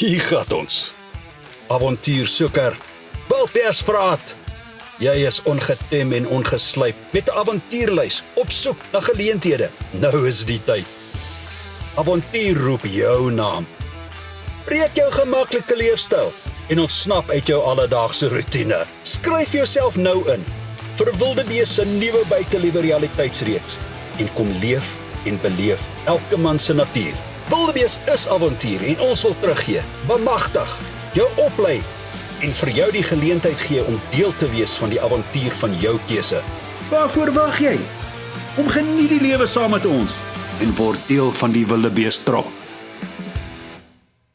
Hier gaan ons. Avontuursoeker, Wiltersvraat. Jy is ongetem en ongeslyp met 'n avontuurlys op soek na geleenthede. Nou is die tyd. Avontuur roep jou naam. Breek jou gemaklike leefstyl en ontsnap uit jou alledaagse rotine. Skryf jouself nou in vir Wildebees se nuwe buiteliewe realiteitsreeks en kom leef en beleef elke man se natuur. Wildebees is avontuur en ons wil teruggee. Bemagtig, jou oplei en vir jou die geleentheid gee om deel te wees van die avontuur van jou keuse. Waarvoor wag jy? Kom geniet die lewe saam met ons en word deel van die Wildebees trop.